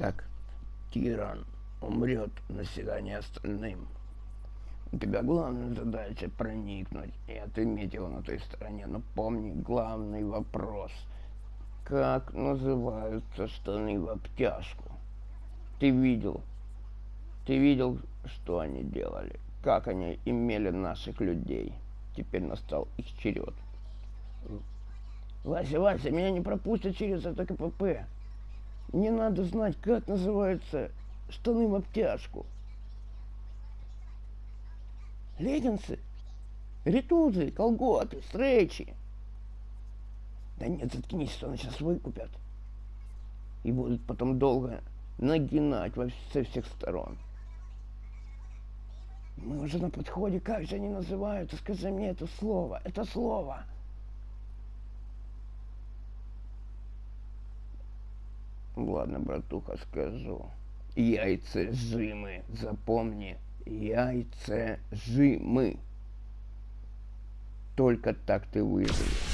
Так, тиран умрет, население остальным. У тебя главная задача проникнуть и отыметь его на той стороне. Но помни главный вопрос. Как называются штаны в обтяжку? Ты видел? Ты видел, что они делали? Как они имели наших людей? Теперь настал их черед. Вася, Вася, меня не пропустят через это КПП. Мне надо знать, как называются штаны в обтяжку. Леггинсы, ритузы, колготы, стрейчи. Да нет, заткнись, что они сейчас выкупят. И будут потом долго нагинать во, со всех сторон. Мы уже на подходе, как же они называются? Скажи мне это слово, это слово. Ладно, братуха, скажу. Яйцежимы, запомни, яйцежимы. Только так ты выживешь.